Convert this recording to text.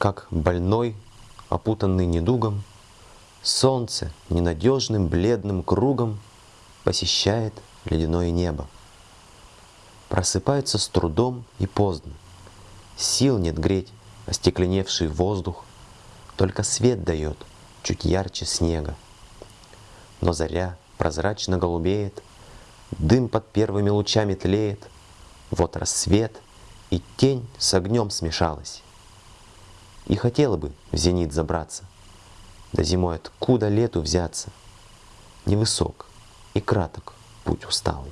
как больной, опутанный недугом, Солнце ненадежным бледным кругом Посещает ледяное небо. Просыпается с трудом и поздно. Сил нет греть остекленевший воздух, Только свет дает чуть ярче снега. Но заря прозрачно голубеет, Дым под первыми лучами тлеет, Вот рассвет, и тень с огнем смешалась. И хотела бы в зенит забраться, Да зимой откуда лету взяться? Невысок и краток путь усталый.